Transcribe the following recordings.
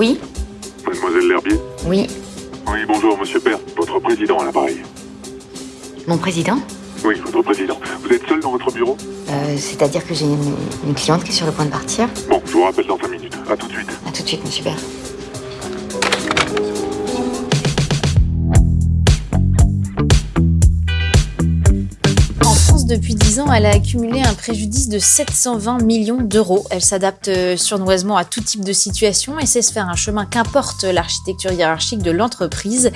Oui Mademoiselle L'Herbier Oui. Oui, bonjour, monsieur Père, votre président à l'appareil. Mon président Oui, votre président. Vous êtes seul dans votre bureau euh, C'est-à-dire que j'ai une, une, cliente qui est sur le point de partir Bon, je vous rappelle dans 5 minutes. À tout de suite. À tout de suite, monsieur Père. Depuis 10 ans, elle a accumulé un préjudice de 720 millions d'euros. Elle s'adapte euh, surnoisement à tout type de situation et sait se faire un chemin qu'importe l'architecture hiérarchique de l'entreprise.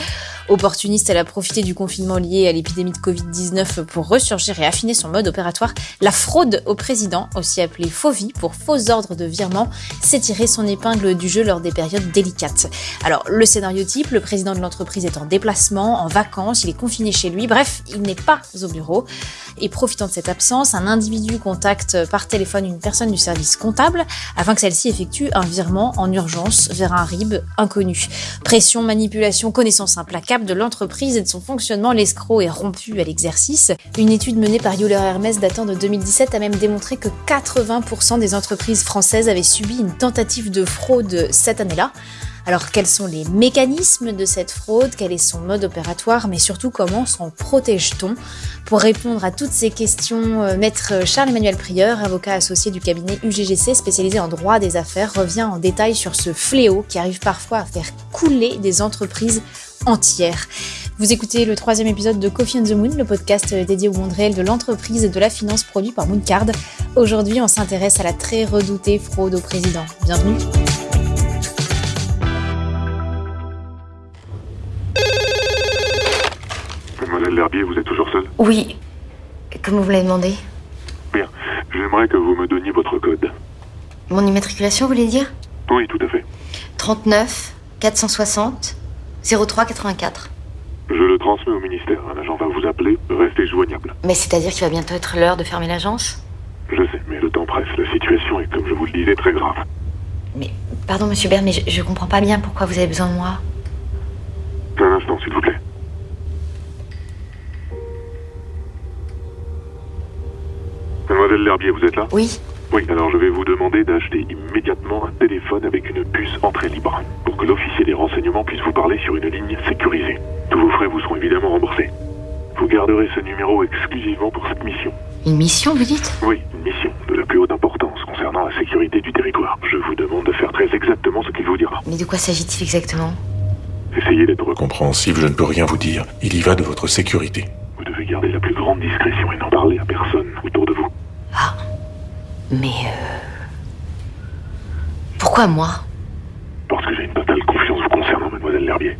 Opportuniste, elle a profité du confinement lié à l'épidémie de Covid-19 pour ressurgir et affiner son mode opératoire. La fraude au président, aussi appelée FOVI pour faux ordre de virement, s'est tiré son épingle du jeu lors des périodes délicates. Alors, le scénario type, le président de l'entreprise est en déplacement, en vacances, il est confiné chez lui, bref, il n'est pas au bureau. Et profitant de cette absence, un individu contacte par téléphone une personne du service comptable afin que celle-ci effectue un virement en urgence vers un RIB inconnu. Pression, manipulation, connaissance implacable de l'entreprise et de son fonctionnement, l'escroc est rompu à l'exercice. Une étude menée par Euler Hermès datant de 2017 a même démontré que 80% des entreprises françaises avaient subi une tentative de fraude cette année-là. Alors quels sont les mécanismes de cette fraude? Quel est son mode opératoire? Mais surtout comment s'en protège-t-on? Pour répondre à toutes ces questions, euh, maître Charles-Emmanuel Prieur, avocat associé du cabinet UGGC spécialisé en droit des affaires, revient en détail sur ce fléau qui arrive parfois à faire couler des entreprises entières. Vous écoutez le troisième épisode de Coffee on the Moon, le podcast dédié au monde réel de l'entreprise et de la finance produit par Mooncard. Aujourd'hui, on s'intéresse à la très redoutée fraude au président. Bienvenue L'Herbier, vous êtes toujours seul Oui. Comme vous l'avez demandé? Bien. J'aimerais que vous me donniez votre code. Mon immatriculation, vous voulez dire? Oui, tout à fait. 39 460 03 84. Je le transmets au ministère. Un agent va vous appeler. Restez joignable. Mais c'est-à-dire qu'il va bientôt être l'heure de fermer l'agence? Je sais, mais le temps presse. La situation est, comme je vous le disais, très grave. Mais, pardon, monsieur Bern, mais je, je comprends pas bien pourquoi vous avez besoin de moi. Un instant, s'il vous plaît. Mademoiselle L'Herbier, vous êtes là? Oui. Oui, alors je vais vous demander d'acheter immédiatement un téléphone avec une puce entrée libre, pour que l'officier des renseignements puisse vous parler sur une ligne sécurisée. Tous vos frais vous seront évidemment remboursés. Vous garderez ce numéro exclusivement pour cette mission. Une mission, vous dites? Oui, une mission de la plus haute importance concernant la sécurité du territoire. Je vous demande de faire très exactement ce qu'il vous dira. Mais de quoi s'agit-il exactement? Essayez d'être compréhensif, je ne peux rien vous dire. Il y va de votre sécurité. Vous devez garder la plus grande discrétion et n'en parler à personne autour de vous. Ah. Mais... Euh... Pourquoi moi? Parce que j'ai une totale confiance vous concernant, mademoiselle L'Herbier.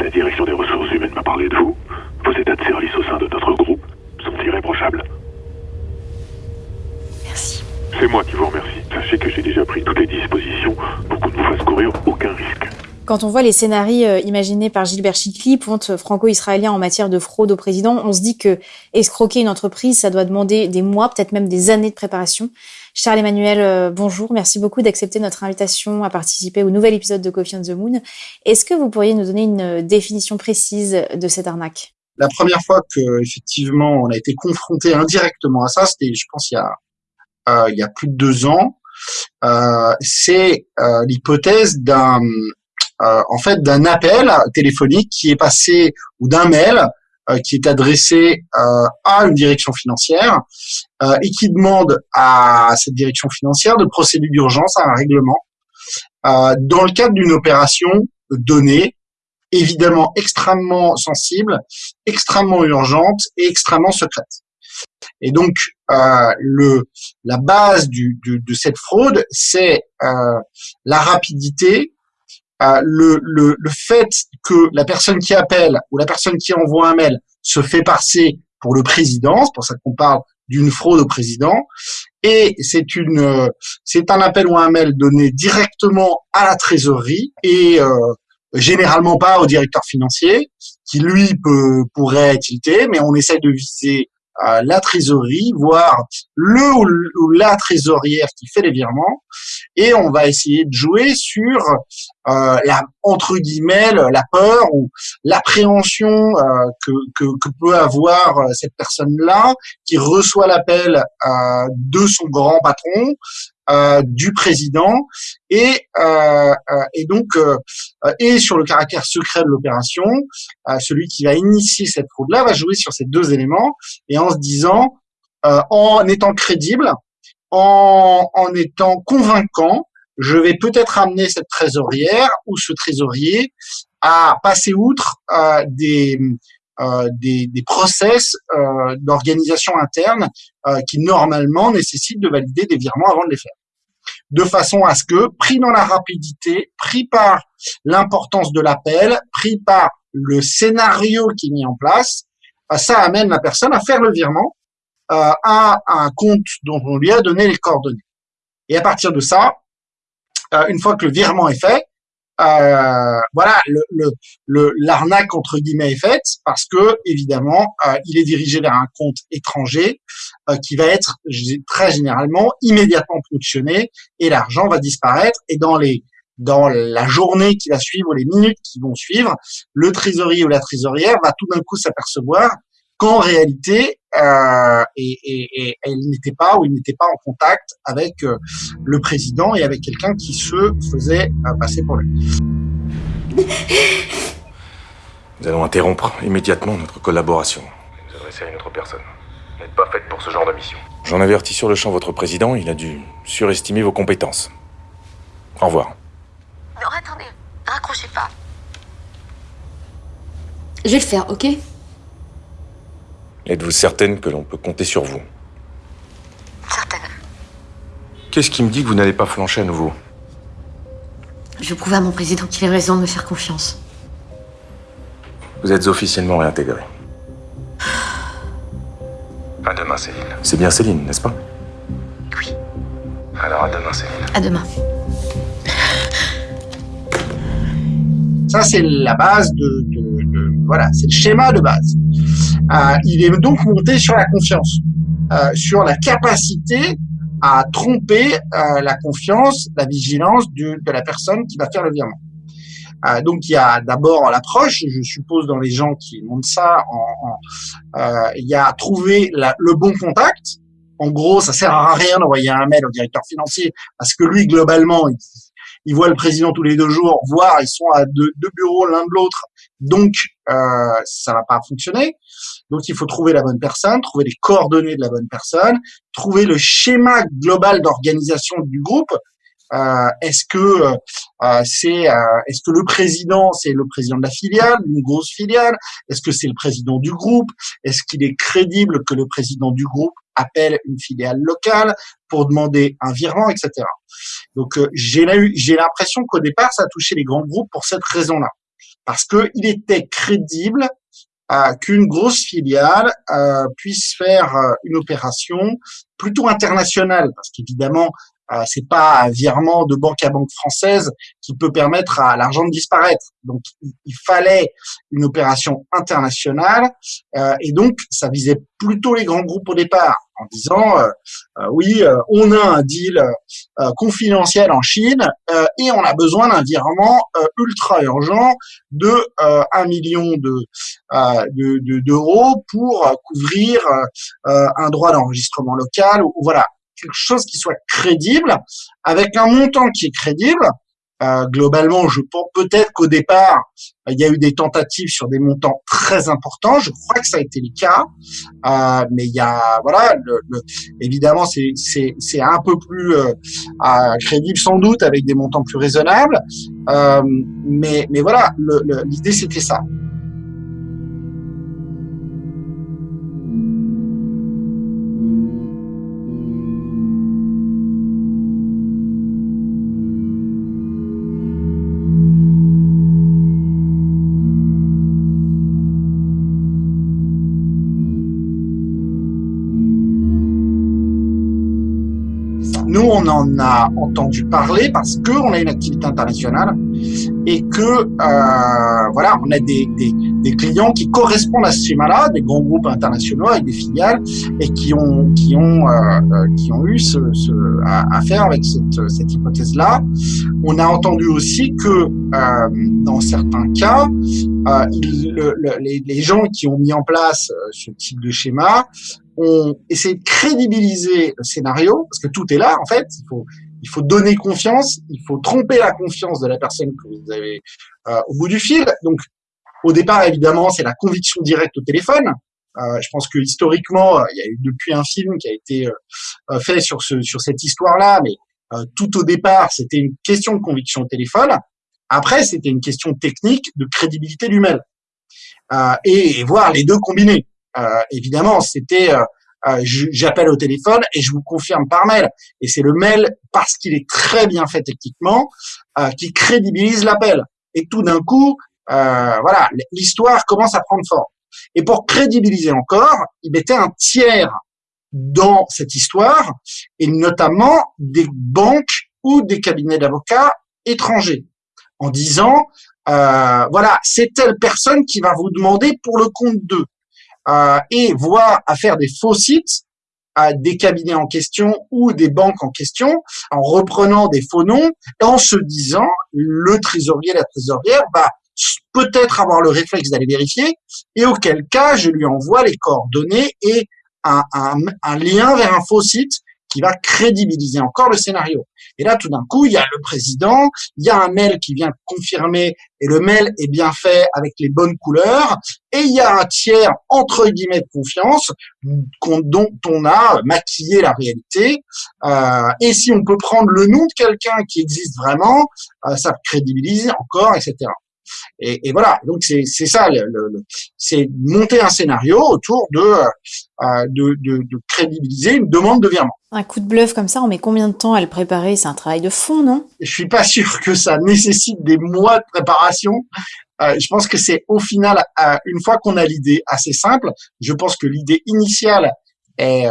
La direction des ressources humaines m'a parlé de vous. Vos états de service au sein de notre groupe sont irréprochables. Merci. C'est moi qui vous remercie. Sachez que j'ai déjà pris toutes les dispositions pour qu'on ne vous fasse courir aucun risque. Quand on voit les scénarios euh, imaginés par Gilbert Chikli, ponte franco-israélien en matière de fraude au président, on se dit que escroquer une entreprise, ça doit demander des mois, peut-être même des années de préparation. Charles-Emmanuel, euh, bonjour. Merci beaucoup d'accepter notre invitation à participer au nouvel épisode de Coffee on the Moon. Est-ce que vous pourriez nous donner une définition précise de cette arnaque? La première fois que effectivement on a été confronté indirectement à ça, c'était, je pense, il y a euh, plus de deux ans. Euh, c'est euh, l'hypothèse d'un euh, en fait d'un appel téléphonique qui est passé ou d'un mail euh, qui est adressé euh, à une direction financière et qui demande à cette direction financière de procéder d'urgence à un règlement dans le cadre d'une opération donnée évidemment extrêmement sensible, extrêmement urgente et extrêmement secrète. Et donc, euh, le, la base du, du, de cette fraude, c'est euh, la rapidité, euh, le, le, le, fait que la personne qui appelle ou la personne qui envoie un mail se fait passer pour le président, c'est pour ça qu'on parle d'une fraude au président, et c'est une, c'est un appel ou un mail donné directement à la trésorerie et euh, généralement pas au directeur financier, qui lui peut pourrait tilté, mais on essaie de viser euh, la trésorerie, voire le ou la trésorière qui fait les virements, et on va essayer de jouer sur euh, la entre guillemets la peur ou l'appréhension euh, que, que, que, peut avoir euh, cette personne-là qui reçoit l'appel euh, de son grand patron, euh, du président et et donc et sur le caractère secret de l'opération, celui qui va initier cette fraude-là va jouer sur ces deux éléments et en se disant en étant crédible, en, en étant convaincant, je vais peut-être amener cette trésorière ou ce trésorier à passer outre euh, des, euh, des, process euh, d'organisation interne euh, qui normalement nécessitent de valider des virements avant de les faire. De façon à ce que, pris dans la rapidité, pris par l'importance de l'appel, pris par le scénario qui est mis en place, ça amène la personne à faire le virement à un compte dont on lui a donné les coordonnées. Et à partir de ça, une fois que le virement est fait, euh, voilà, le, le, l'arnaque entre guillemets est faite parce que évidemment, euh, il est dirigé vers un compte étranger euh, qui va être très généralement immédiatement ponctionné et l'argent va disparaître. Et dans les dans la journée qui va suivre, les minutes qui vont suivre, le trésorier ou la trésorière va tout d'un coup s'apercevoir qu'en réalité, euh, et, et, et, elle n'était pas ou il n'était pas en contact avec euh, le président et avec quelqu'un qui se faisait euh, passer pour lui. Nous allons interrompre immédiatement notre collaboration. Vous adresser à une autre personne. Vous n'êtes pas faite pour ce genre de mission. J'en avertis sur le champ votre président, il a dû surestimer vos compétences. Au revoir. Non, attendez, raccrochez pas. Je vais le faire, ok? Êtes-vous certaine que l'on peut compter sur vous Certaine. Qu'est-ce qui me dit que vous n'allez pas flancher à nouveau Je veux prouver à mon président qu'il a raison de me faire confiance. Vous êtes officiellement réintégré. À demain, Céline. C'est bien Céline, n'est-ce pas Oui. Alors à demain, Céline. À demain. Ça, c'est la base de, de, de voilà, c'est le schéma de base. Euh, il est donc monté sur la confiance, euh, sur la capacité à tromper euh, la confiance, la vigilance de, la personne qui va faire le virement. Euh, donc il y a d'abord l'approche, je suppose dans les gens qui montent ça, en, en, euh, il y a trouver la, le bon contact. En gros, ça sert à rien d'envoyer un mail au directeur financier parce que lui, globalement, il, il voit le président tous les deux jours, voire ils sont à deux, deux bureaux l'un de l'autre, donc euh, ça va pas fonctionner. Donc il faut trouver la bonne personne, trouver les coordonnées de la bonne personne, trouver le schéma global d'organisation du groupe. Euh, est-ce que euh, c'est euh, est-ce que le président c'est le président de la filiale, une grosse filiale? Est-ce que c'est le président du groupe? Est-ce qu'il est crédible que le président du groupe appelle une filiale locale pour demander un virement, etc. Donc euh, j'ai l'impression qu'au départ ça a touché les grands groupes pour cette raison-là, parce que il était crédible euh, qu'une grosse filiale euh, puisse faire euh, une opération plutôt internationale, parce qu'évidemment c'est pas un virement de banque à banque française qui peut permettre à l'argent de disparaître. Donc il, fallait une opération internationale euh, et donc ça visait plutôt les grands groupes au départ en disant euh, euh oui on a un deal euh, confidentiel en Chine et on a besoin d'un virement ultra urgent de un million de d'euros de, pour couvrir un droit d'enregistrement local ou voilà quelque chose qui soit crédible, avec un montant qui est crédible. Euh, globalement, je pense peut-être qu'au départ, il y a eu des tentatives sur des montants très importants. Je crois que ça a été le cas, euh, mais il y a voilà, le, le, évidemment, c'est c'est c'est un peu plus euh, crédible sans doute avec des montants plus raisonnables. Euh, mais mais voilà, l'idée c'était ça. En a entendu parler parce qu'on a une activité internationale et que euh, voilà, on a des, clients qui correspondent à ce schéma-là, des grands groupes internationaux avec des filiales et qui ont qui ont euh, euh qui ont eu ce, à, faire avec cette, hypothèse-là. On a entendu aussi que dans certains cas, les, gens qui ont mis en place ce type de schéma ont essayé de crédibiliser le scénario parce que tout est là en fait. Il faut il faut donner confiance, il faut tromper la confiance de la personne que vous avez euh, au bout du fil. Donc, au départ, évidemment, c'est la conviction directe au téléphone. Euh, je pense que historiquement, il y a eu depuis un film qui a été euh, fait sur ce sur cette histoire-là, mais euh, tout au départ, c'était une question de conviction au téléphone. Après, c'était une question technique de crédibilité du mail. Euh, et, et, voir les deux combinés. Évidemment, c'était euh, j'appelle au téléphone et je vous confirme par mail. Et c'est le mail, parce qu'il est très bien fait techniquement, euh, qui crédibilise l'appel. Et tout d'un coup, euh, voilà, l'histoire commence à prendre forme. Et pour crédibiliser encore, il mettait un tiers dans cette histoire, et notamment des banques ou des cabinets d'avocats étrangers, en disant, euh, voilà, c'est telle personne qui va vous demander pour le compte d'eux euh, et voire à faire des faux sites à des cabinets en question ou des banques en question en reprenant des faux noms en se disant le trésorier, la trésorière va peut-être avoir le réflexe d'aller vérifier et auquel cas je lui envoie les coordonnées et un lien vers un faux site qui va crédibiliser encore le scénario. Et là, tout d'un coup, il y a le président, il y a un mail qui vient confirmer, et le mail est bien fait avec les bonnes couleurs, et il y a un tiers, entre guillemets, de confiance, dont on a maquillé la réalité. Euh, et si on peut prendre le nom de quelqu'un qui existe vraiment, euh, ça crédibilise encore, etc. Et, et voilà, donc c'est ça, le, le, c'est monter un scénario autour de, euh, de, de, de, crédibiliser une demande de virement. Un coup de bluff comme ça, on met combien de temps à le préparer? C'est un travail de fond, non? Je suis pas sûr que ça nécessite des mois de préparation. Euh, je pense que c'est au final, euh, une fois qu'on a l'idée assez simple, je pense que l'idée initiale est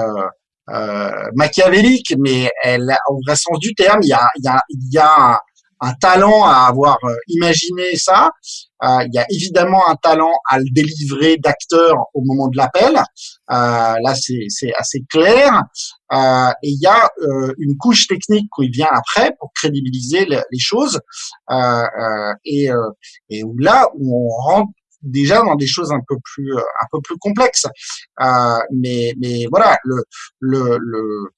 euh, machiavélique, mais elle, au vrai sens du terme, il y a, il y a, il y a un talent à avoir euh, imaginé ça. Euh, il y a évidemment un talent à le délivrer d'acteur au moment de l'appel. Euh, là, c'est assez clair. Euh, et il y a euh, une couche technique qui vient après pour crédibiliser les choses. et, et où là, où on rentre déjà dans des choses un peu plus euh, un peu plus complexes. Euh, mais mais voilà, le le le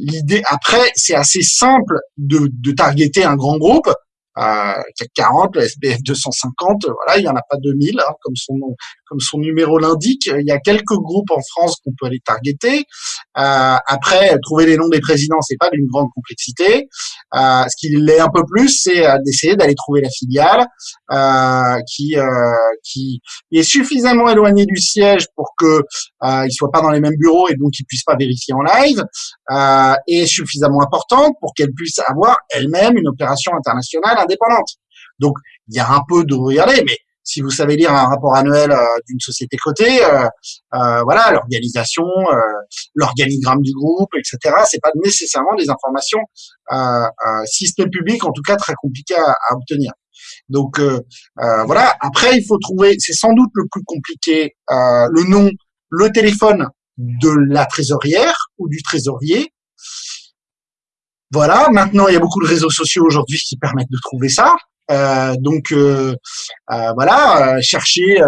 l'idée après c'est assez simple de de targeter un grand groupe euh, 40, le SBF 250, voilà, il y en a pas 2000, hein, comme son nom, comme son numéro l'indique. Il y a quelques groupes en France qu'on peut aller targeter. Euh, après, trouver les noms des présidents, c'est pas d'une grande complexité. Euh, ce qui l'est un peu plus, c'est euh, d'essayer d'aller trouver la filiale euh, qui euh, qui est suffisamment éloignée du siège pour que euh, soient pas dans les mêmes bureaux et donc ils puissent pas vérifier en live, et suffisamment importante pour qu'elle puisse avoir elle-même une opération internationale Donc il y a un peu de regarder, mais si vous savez lire un rapport annuel euh, d'une société cotée, euh, euh, voilà, l'organisation, l'organigramme du groupe, etc. C'est pas nécessairement des informations, si ce public, en tout cas très compliqué à, à obtenir. Donc voilà. Après, il faut trouver, c'est sans doute le plus compliqué, le nom, le téléphone de la trésorière ou du trésorier. Voilà. Maintenant, il y a beaucoup de réseaux sociaux aujourd'hui qui permettent de trouver ça. Euh, donc euh, euh, voilà, chercher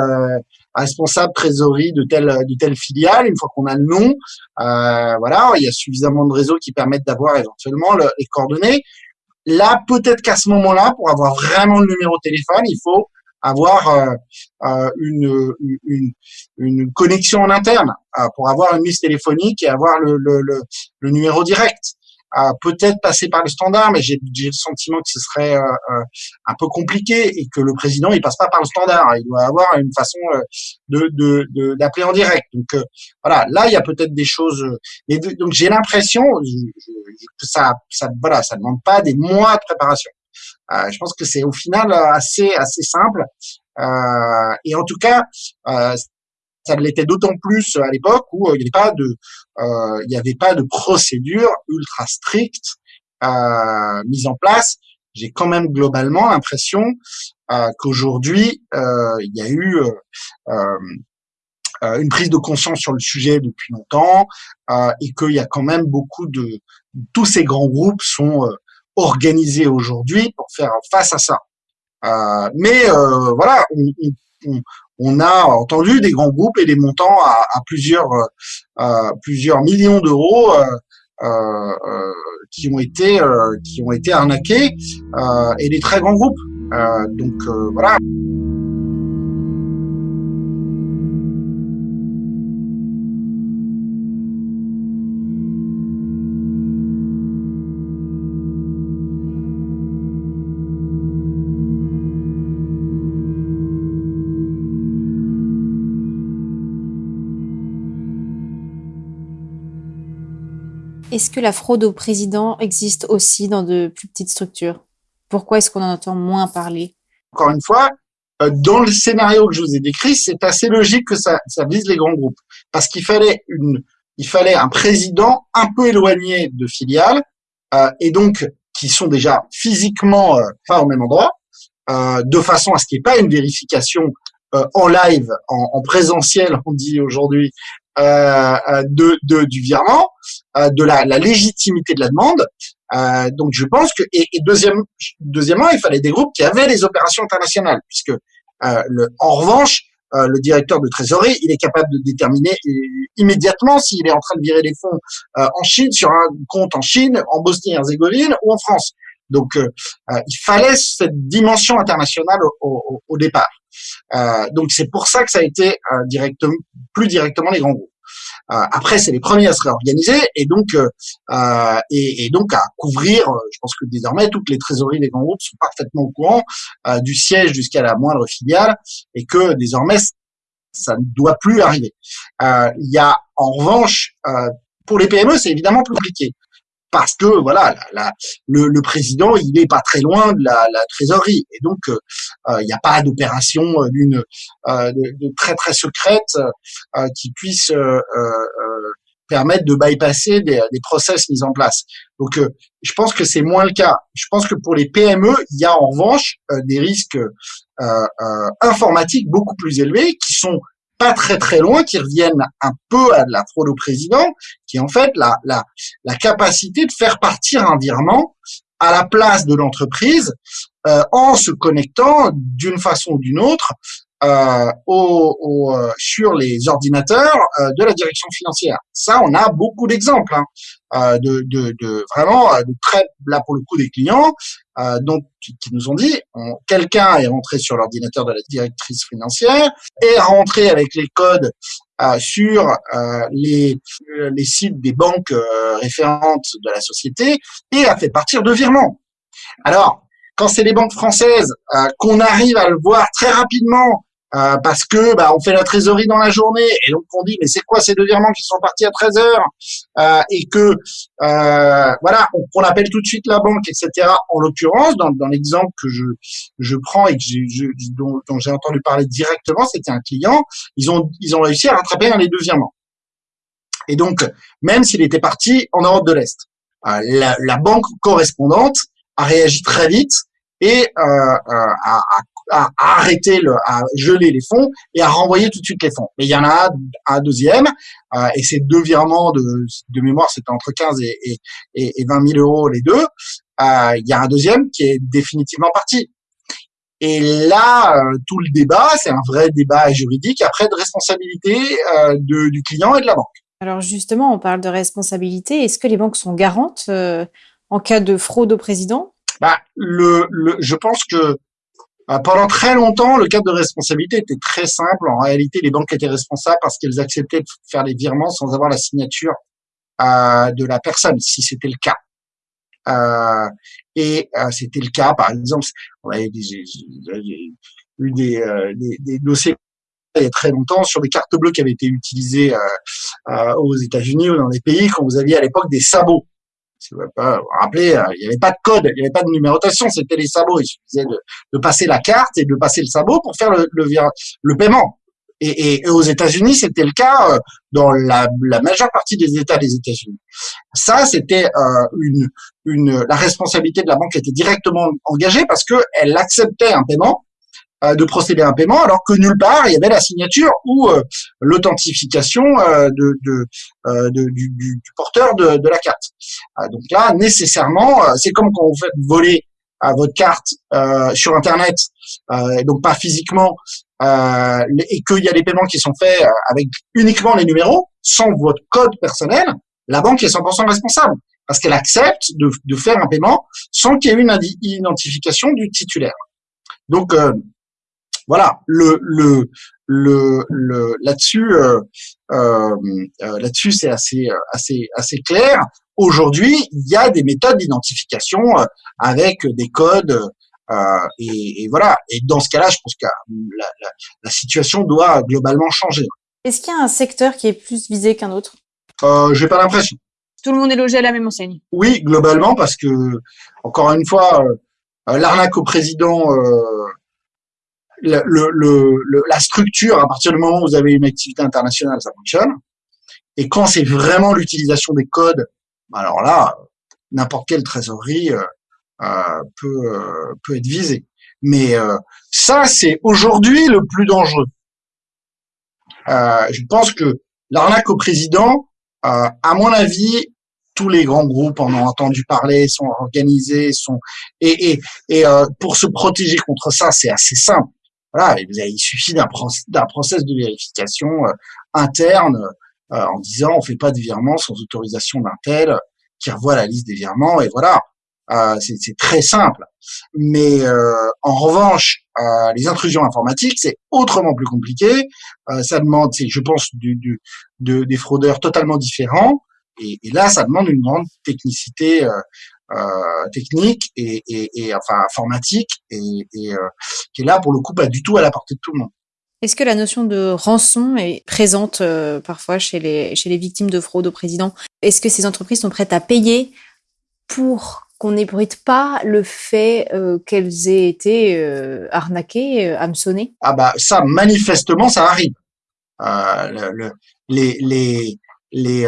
responsable trésorerie de telle de telle filiale. Une fois qu'on a le nom, voilà, il y a suffisamment de réseaux qui permettent d'avoir éventuellement les coordonnées. Là, peut-être qu'à ce moment-là, pour avoir vraiment le numéro de téléphone, il faut avoir une, une, une, connexion en interne pour avoir une liste téléphonique et avoir le, le, le numéro direct peut-être passer par le standard, mais j'ai le sentiment que ce serait euh, euh, un peu compliqué et que le président il passe pas par le standard. Il doit avoir une façon euh, de d'appeler en direct. Donc voilà, là il y a peut-être des choses. Mais donc j'ai l'impression que ça ça voilà ça demande pas des mois de préparation. je pense que c'est au final assez assez simple. et en tout cas, ça l'était d'autant plus à l'époque où euh, il n'y avait pas de, euh, avait pas de procédure ultra stricte euh, mise en place j'ai quand même globalement l'impression qu'aujourd'hui, il y a eu une prise de conscience sur le sujet depuis longtemps et qu'il y a quand même beaucoup de tous ces grands groupes sont organisés aujourd'hui pour faire face à ça. mais voilà, on a entendu des grands groupes et des montants à, plusieurs euh, plusieurs millions d'euros euh, euh, qui ont été qui ont été arnaqués et des très grands groupes. donc voilà. Est-ce que la fraude au président existe aussi dans de plus petites structures? Pourquoi est-ce qu'on en entend moins parler? Encore une fois, euh, dans le scénario que je vous ai décrit, c'est assez logique que ça, ça vise les grands groupes, parce qu'il fallait fallait un président un peu éloigné de filiales euh, et donc qui sont déjà physiquement euh, pas au même endroit, euh, de façon à ce qu'il n'y ait pas une vérification euh, en live, en, en, présentiel, on dit aujourd'hui, de, de, du virement, euh, de la, légitimité de la demande. Euh, donc je pense que et, et, deuxième, deuxièmement, il fallait des groupes qui avaient les opérations internationales, puisque le, en revanche, le directeur de trésorerie, il est capable de déterminer immédiatement s'il est en train de virer les fonds en Chine sur un compte en Chine, en Bosnie-Herzégovine ou en France. Donc, il fallait cette dimension internationale au, départ. Euh, donc c'est pour ça que ça a été euh, directement, plus directement les grands groupes. Euh, après, c'est les premiers à se réorganiser et donc et, et, donc à couvrir. je pense que désormais toutes les trésoreries des grands groupes sont parfaitement au courant du siège jusqu'à la moindre filiale et que désormais ça ne doit plus arriver. Il y a en revanche pour les PME, c'est évidemment plus compliqué parce que voilà, la, le, le, président, il est pas très loin de la, la trésorerie, et donc euh, euh, il n'y a pas d'opération euh, d'une de, très très secrète qui puisse permettre de bypasser des, des process mis en place. Donc, je pense que c'est moins le cas. Je pense que pour les PME, il y a en revanche des risques informatiques beaucoup plus élevés qui sont pas très très loin, qui reviennent un peu à la fraude au président, qui est en fait la, la, la capacité de faire partir un virement à la place de l'entreprise euh, en se connectant d'une façon ou d'une autre euh, au, au, euh, sur les ordinateurs euh, de la direction financière. Ça, on a beaucoup d'exemples hein, euh, de, de, de, vraiment de très là pour le coup des clients donc qui, qui, nous ont dit quelqu'un est rentré sur l'ordinateur de la directrice financière est rentré avec les codes sur les, les sites des banques référentes de la société et a fait partir de virements. Alors, quand c'est les banques françaises, qu'on arrive à le voir très rapidement euh, parce que bah, on fait la trésorerie dans la journée. Et donc on dit mais c'est quoi ces deux virements qui sont partis à 13 heures euh, et que euh, voilà on, on, appelle tout de suite la banque etc en l'occurrence dans, dans l'exemple que je je prends et que je, dont, dont j'ai entendu parler directement c'était un client. Ils ont ils ont réussi à rattraper un des deux virements. Et donc même s'il était parti en Europe de l'Est euh, la, la banque correspondante a réagi très vite et euh, euh à, à, arrêter, le, à geler les fonds et à renvoyer tout de suite les fonds. Mais il y en a un deuxième, euh, et ces deux virements de, de mémoire, c'était entre 15 et, et, et 20 000 euros les deux. Euh, il y a un deuxième qui est définitivement parti. Et là, euh, tout le débat, c'est un vrai débat juridique après de responsabilité euh, de, du client et de la banque. Alors justement, on parle de responsabilité. Est-ce que les banques sont garantes euh, en cas de fraude au président? Bah, le, le, je pense que pendant très longtemps, le cadre de responsabilité était très simple. En réalité, les banques étaient responsables parce qu'elles acceptaient de faire les virements sans avoir la signature euh, de la personne, si c'était le cas. Euh, et euh, c'était le cas, par exemple, on avait eu des, euh, des, des, dossiers il y a très longtemps sur des cartes bleues qui avaient été utilisées aux États-Unis ou dans des pays quand vous aviez à l'époque des sabots. Vous rappelez, euh, il n'y avait pas de code, il n'y avait pas de numérotation, c'était les sabots. Il suffisait de, passer la carte et de passer le sabot pour faire le, paiement. Et, aux États-Unis, c'était le cas dans la, majeure partie des États des États-Unis. Ça, c'était euh, une, une, la responsabilité de la banque était directement engagée parce que elle acceptait un paiement euh, de procéder à un paiement, alors que nulle part il y avait la signature ou euh, l'authentification euh, de, de, de du, du, porteur de, de, la carte. donc là, nécessairement, c'est comme quand vous faites voler à votre carte sur Internet, donc pas physiquement, et qu'il y a des paiements qui sont faits avec uniquement les numéros, sans votre code personnel, la banque est 100% responsable parce qu'elle accepte de, de, faire un paiement sans qu'il y ait une identification du titulaire. Donc, voilà, le, le, le, le là-dessus, euh, euh, euh, là-dessus, c'est assez, assez, assez clair. Aujourd'hui, il y a des méthodes d'identification avec des codes. Et, et, voilà. Et dans ce cas-là, je pense que la, la, la, situation doit globalement changer. Est-ce qu'il y a un secteur qui est plus visé qu'un autre? Euh, J'ai pas l'impression. Tout le monde est logé à la même enseigne. Oui, globalement, parce que encore une fois, l'arnaque au président le, le, la structure, à partir du moment où vous avez une activité internationale, ça fonctionne. Et quand c'est vraiment l'utilisation des codes, alors là, n'importe quelle trésorerie euh, euh peut, euh, peut être visée. Mais euh, ça, c'est aujourd'hui le plus dangereux. je pense que l'arnaque au président, à mon avis, tous les grands groupes en ont entendu parler, sont organisés, sont et, et, et pour se protéger contre ça, c'est assez simple. Voilà, il suffit d'un process de vérification euh, interne euh, en disant on fait pas de virement sans autorisation d'un tel qui revoit la liste des virements et voilà. Euh, c'est très simple. Mais en revanche, les intrusions informatiques, c'est autrement plus compliqué. ça demande, je pense, du, du, de, des fraudeurs totalement différents. Et, et, là, ça demande une grande technicité euh, technique et, et, et, enfin informatique et, et euh, qui est là pour le coup pas du tout à la portée de tout le monde. Est-ce que la notion de rançon est présente euh, parfois chez les, chez les victimes de fraude au président? Est-ce que ces entreprises sont prêtes à payer pour qu'on n'ébruite pas le fait euh, qu'elles aient été euh, arnaquées, hameçonnées? Ah bah ça, manifestement, ça arrive. Le, le, les, les, les,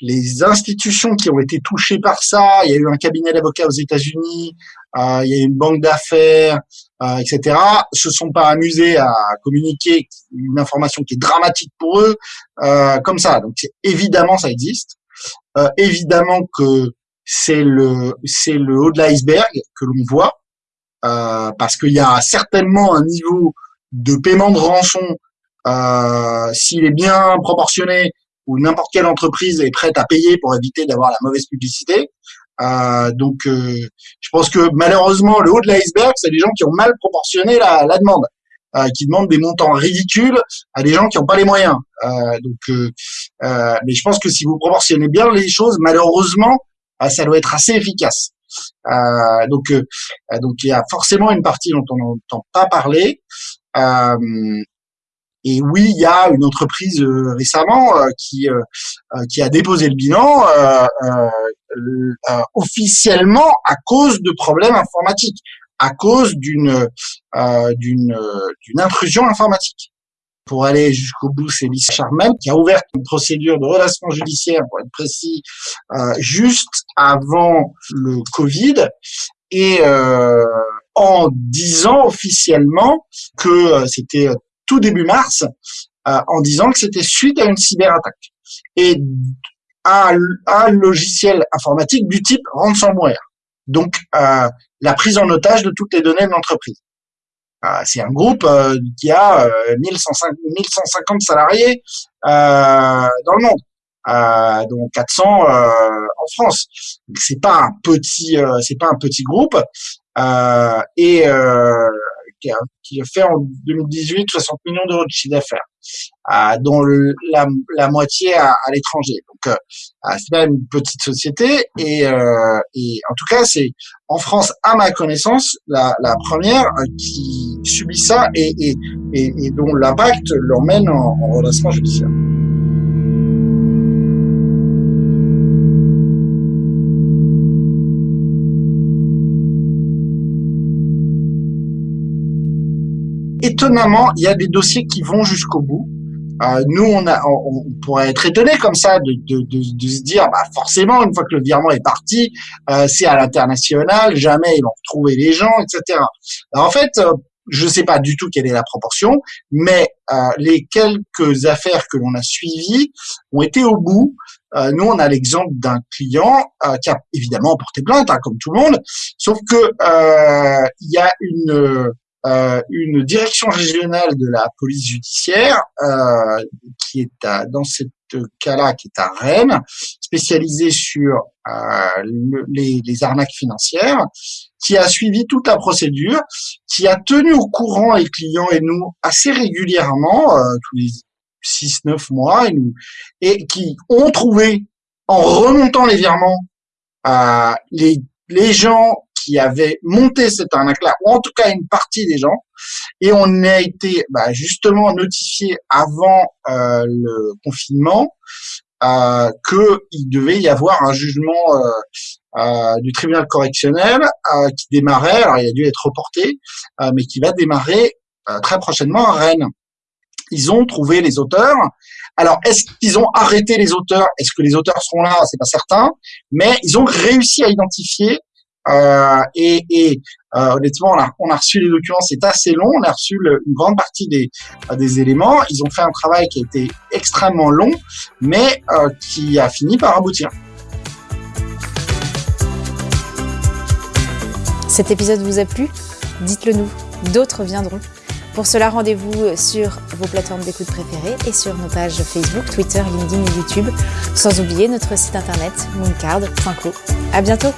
les institutions qui ont été touchées par ça, il y a eu un cabinet d'avocats aux États-Unis, euh, il y a eu une banque d'affaires, euh, etc., se sont pas amusés à communiquer une information qui est dramatique pour eux, euh, comme ça. Donc évidemment, ça existe. Euh, évidemment que c'est le c'est le haut de l'iceberg que l'on voit, euh, parce qu'il y a certainement un niveau de paiement de rançon, euh, s'il est bien proportionné où n'importe quelle entreprise est prête à payer pour éviter d'avoir la mauvaise publicité. Euh, donc, euh, je pense que malheureusement, le haut de l'iceberg, c'est des gens qui ont mal proportionné la, la demande, euh, qui demandent des montants ridicules à des gens qui n'ont pas les moyens. Euh, donc, euh, mais je pense que si vous proportionnez bien les choses, malheureusement, ça doit être assez efficace. donc, donc il y a forcément une partie dont on n'entend pas parler. Et oui, il y a une entreprise euh, récemment euh, qui euh, qui a déposé le bilan officiellement à cause de problèmes informatiques, à cause d'une d'une d'une intrusion informatique. Pour aller jusqu'au bout, c'est Lisa Charmel qui a ouvert une procédure de relation judiciaire, pour être précis, juste avant le Covid. Et en disant officiellement que c'était tout début mars euh, en disant que c'était suite à une cyberattaque et à un logiciel informatique du type ransomware. Donc euh, la prise en otage de toutes les données de l'entreprise. Euh, c'est un groupe euh, qui a 1150, 1150 salariés dans le monde. Euh, dont 400 euh, en France. C'est pas un petit, c'est pas un petit groupe. et qui a, fait en 2018 60 millions d'euros de chiffre d'affaires, dont la, moitié à, l'étranger. Donc, euh, c'est pas une petite société. Et, euh, en tout cas, c'est en France, à ma connaissance, la, première euh, qui subit ça et, dont l'impact l'emmène en redressement judiciaire. Étonnamment, il y a des dossiers qui vont jusqu'au bout. Euh, nous, on, pourrait être étonné comme ça de, se dire, bah forcément, une fois que le virement est parti, euh, c'est à l'international, jamais ils vont retrouver les gens, etc. En fait, euh, je ne sais pas du tout quelle est la proportion, mais les quelques affaires que l'on a suivies ont été au bout. Nous, on a l'exemple d'un client qui a évidemment porté plainte, hein, comme tout le monde, sauf que il y a une euh, une direction régionale de la police judiciaire euh, qui est à, dans cette cas-là, qui est à Rennes, spécialisée sur euh, les, arnaques financières, qui a suivi toute la procédure, qui a tenu au courant les clients et nous assez régulièrement, tous les 6-9 mois, et, nous, et qui ont trouvé, en remontant les virements, les, les gens qui avaient monté cette arnaque-là, ou en tout cas une partie des gens, et on a été bah, justement notifié avant euh, le confinement euh, qu'il devait y avoir un jugement euh, euh du tribunal correctionnel euh, qui démarrait, alors il a dû être reporté, euh, mais qui va démarrer très prochainement à Rennes. Ils ont trouvé les auteurs. Alors, est-ce qu'ils ont arrêté les auteurs? Est-ce que les auteurs seront là? C'est pas certain, mais ils ont réussi à identifier euh, et, et euh, honnêtement, on a, reçu les documents, c'est assez long. On a reçu une grande partie des, euh, des éléments. Ils ont fait un travail qui a été extrêmement long, mais euh, qui a fini par aboutir. Cet épisode vous a plu? Dites-le nous. D'autres viendront. Pour cela, rendez-vous sur vos plateformes d'écoute préférées et sur nos pages Facebook, Twitter, LinkedIn et YouTube. Sans oublier notre site internet mooncard.co. À bientôt